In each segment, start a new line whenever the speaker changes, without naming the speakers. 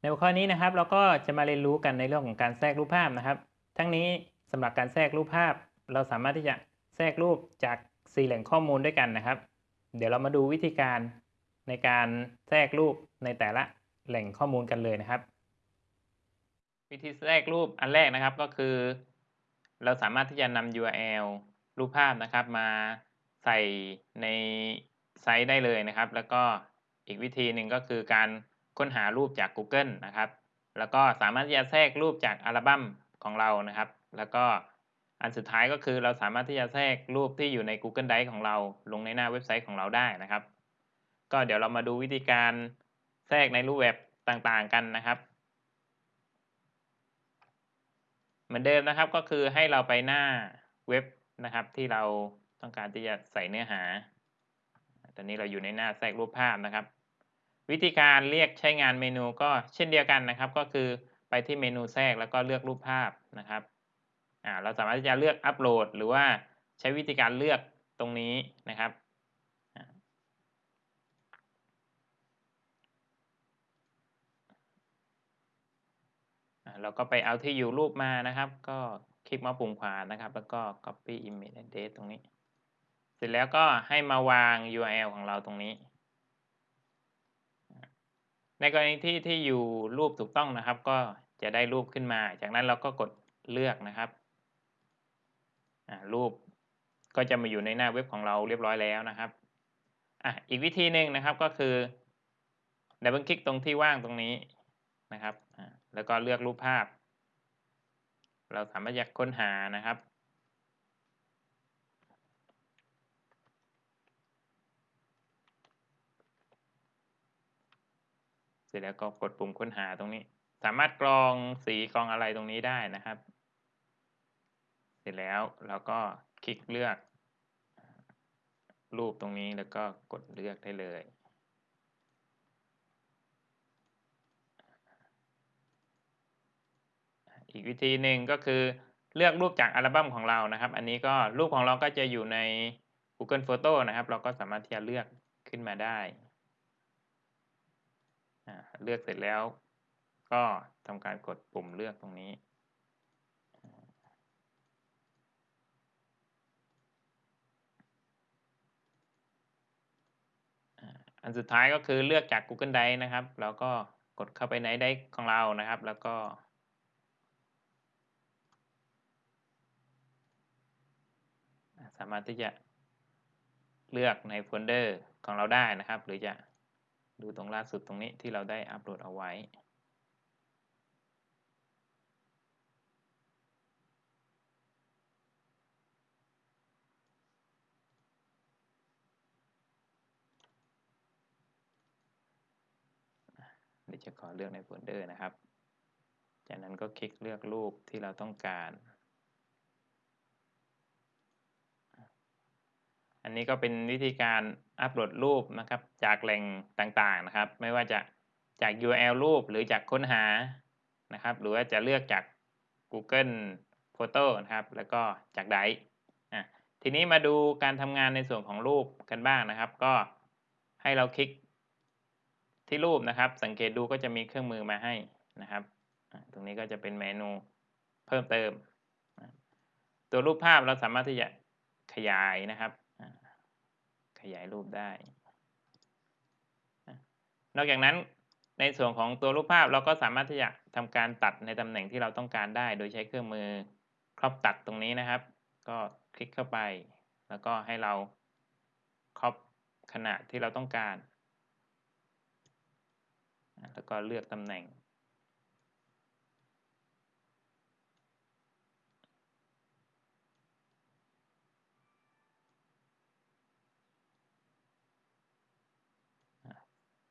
ในหัวข้อนี้นะครับเราก็จะมาเรียนรู้กันในเรื่องของการแทรกรูปภาพนะครับ ทั้งนี้สำหรับการแทรกรูปภาพ เราสามารถที่จะแทรกรูปจาก4แหล่งข้อมูลด้วยกันนะครับ เดี๋ยวเรามาดูวิธีการในการแทรกรูปในแต่ละแหล่งข้อมูลกันเลยนะครับ วิธีแทรกรูปอันแรกนะครับก็คือ เราสามารถที่จะนำ URL รูปภาพนะครับ มาใส่ในไซต์ได้เลยนะครับ แล้วก็อีกวิธีหนึ่งก็คือการ ค้นหารูปจาก Google นะครับ แล้วก็สามารถที่จะแทรกรูปจากอัลบั้มของเรานะครับ แล้วก็อันสุดท้ายก็คือเราสามารถที่จะแทรกรูปที่อยู่ใน Google Drive ของเรา ลงในหน้าเว็บไซต์ของเราได้นะครับ ก็เดี๋ยวเรามาดูวิธีการแทรกในรูปแบบต่างๆกันนะครับ เหมือนเดิมนะครับก็คือให้เราไปหน้าเว็บนะครับ ที่เราต้องการที่จะใส่เนื้อหา ตอนนี้เราอยู่ในหน้าแทรกรูปภาพนะครับ วิธีการเรียกใช้งานเมนูก็เช่นเดียวกันนะครับ ก็คือไปที่เมนูแทรกแล้วก็เลือกรูปภาพนะครับอ่าเราสามารถที่จะเลือกอัปโหลด หรือว่าใช้วิธีการเลือกตรงนี้นะครับเราก็ไปเอาที่อยู่รูปมานะครับ ก็คลิกมาปุ่มขวานะครับ แล้วก็ copy image address ตรงนี้ เสร็จแล้วก็ให้มาวาง URL ของเราตรงนี้ ในกรณีที่ที่อยู่รูปถูกต้องนะครับ ก็จะได้รูปขึ้นมา จากนั้นเราก็กดเลือกนะครับรูปก็จะมาอยู่ในหน้าเว็บของเราเรียบร้อยแล้วนะครับออีกวิธีหนึ่งนะครับก็คือดับเบิลคลิกตรงที่ว่างตรงนี้นะครับ แล้วก็เลือกรูปภาพ เราสามารถจะค้นหานะครับ เสร็จแล้วก็กดปุ่มค้นหาตรงนี้ สามารถกรองสีกรองอะไรตรงนี้ได้นะครับ เสร็จแล้วเราก็คลิกเลือก รูปตรงนี้แล้วก็กดเลือกได้เลยอีกวิธีหนึ่งก็คือเลือกรูปจากอัลบั้มของเรานะครับ อันนี้ก็รูปของเราก็จะอยู่ใน Google Photo นะครับ เราก็สามารถที่จะเลือกขึ้นมาได้ เลือกเสร็จแล้ว ก็ทำการกดปุ่มเลือกตรงนี้อันสุดท้ายก็คือเลือกจาก Google Drive นะครับ แล้วก็กดเข้าไปใน Drive ของเรานะครับ แล้วก็ สามารถที่จะเลือกในโฟลเดอร์ของเราได้นะครับ หรือจะ ดูตรงล่าสุดตรงนี้ที่เราได้อัปโหลดเอาไว้เดี๋ยวจะขอเลือกในโฟลเดอร์นะครับ จากนั้นก็คลิกเลือกรูปที่เราต้องการ อันนี้ก็เป็นวิธีการอัปโหลดรูปนะครับ จากแหล่งต่างๆนะครับ ไม่ว่าจะจาก URL รูปหรือจากค้นหานะครับ หรือว่าจะเลือกจาก Google Photo นะครับ แล้วก็จาก Drive ทีนี้มาดูการทำงานในส่วนของรูปกันบ้างนะครับ ก็ให้เราคลิกที่รูปนะครับ สังเกตดูก็จะมีเครื่องมือมาให้นะครับ ตรงนี้ก็จะเป็นเมนูเพิ่มเติม ตัวรูปภาพเราสามารถที่จะขยายนะครับ ขยายรูปได้ นอกจากนั้นในส่วนของตัวรูปภาพเราก็สามารถที่จะทำการตัดในตำแหน่งที่เราต้องการได้ โดยใช้เครื่องมือครอบตัดตรงนี้นะครับ ก็คลิกเข้าไป แล้วก็ให้เราครอบขนาดที่เราต้องการ แล้วก็เลือกตำแหน่ง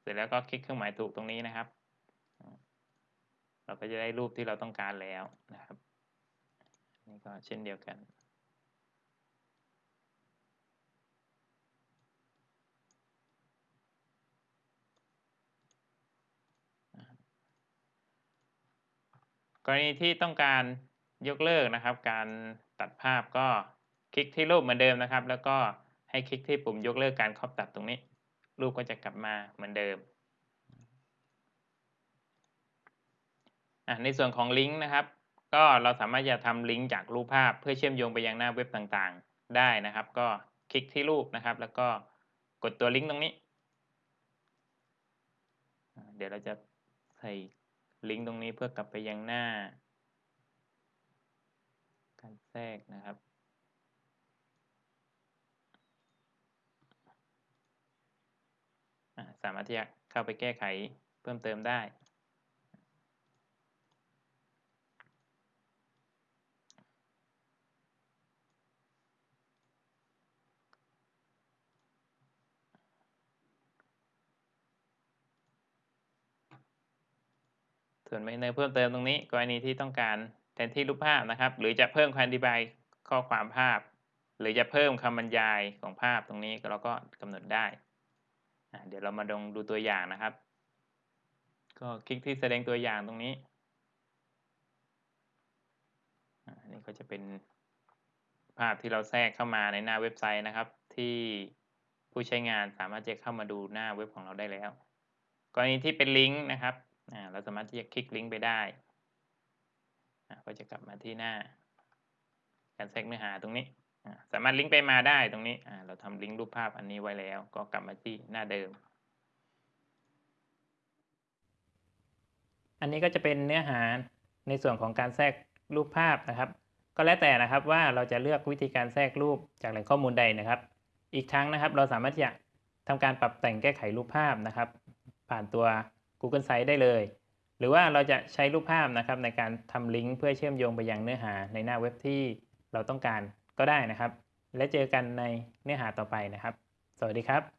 ร็จแล้วก็คลิกเครื่องหมายถูกตรงนี้นะครับ เราก็จะได้รูปที่เราต้องการแล้วนะครับนี่ก็เช่นเดียวกันกรณีที่ต้องการยกเลิกนะครับ การตัดภาพก็คลิกที่รูปเหมือนเดิมนะครับ แล้วก็ให้คลิกที่ปุ่มยกเลิกการครอบตัดตรงนี้ รูปก็จะกลับมาเหมือนเดิมในส่วนของลิงก์นะครับ ก็เราสามารถจะทำลิงก์จากรูปภาพ เพื่อเชื่อมโยงไปยังหน้าเว็บต่างๆ ได้นะครับ ก็คลิกที่รูปนะครับ แล้วก็กดตัวลิงก์ตรงนี้ เดี๋ยวเราจะใส่ลิงก์ตรงนี้เพื่อกลับไปยังหน้า การแทรกนะครับ อ่า สามารถที่จะเข้าไปแก้ไขเพิ่มเติมได้ ส่วนในเพิ่มเติมตรงนี้กรณีที่ต้องการแทนที่รูปภาพนะครับ หรือจะเพิ่มคำอธิบายข้อความภาพ หรือจะเพิ่มคำบรรยายของภาพตรงนี้เราก็กำหนดได้ เดี๋ยวเรามาลองดูตัวอย่างนะครับ ก็คลิกที่แสดงตัวอย่างตรงนี้อันนี้ก็จะเป็นภาพที่เราแทรกเข้ามาในหน้าเว็บไซต์นะครับ ที่ผู้ใช้งานสามารถจะเข้ามาดูหน้าเว็บของเราได้แล้ว กรณีที่เป็นลิงก์นะครับเราสามารถที่จะคลิกลิงก์ไปได้ก็จะกลับมาที่หน้า การแทรกเนื้อหาตรงนี้ สามารถลิงก์ไปมาได้ตรงนี้เราทำลิงก์รูปภาพอันนี้ไว้แล้ว ก็กลับมาที่หน้าเดิม อันนี้ก็จะเป็นเนื้อหาในส่วนของการแทรกรูปภาพนะครับ ก็แล้วแต่นะครับว่าเราจะเลือกวิธีการแทรกรูปจากแหล่งข้อมูลใดนะครับ อีกทั้งนะครับเราสามารถที่จะทำการปรับแต่งแก้ไขรูปภาพนะครับ ผ่านตัว Google Sites ได้เลย หรือว่าเราจะใช้รูปภาพนะครับในการทำลิงก์เพื่อเชื่อมโยงไปยังเนื้อหาในหน้าเว็บที่เราต้องการ ก็ได้นะครับ และเจอกันในเนื้อหาต่อไปนะครับ สวัสดีครับ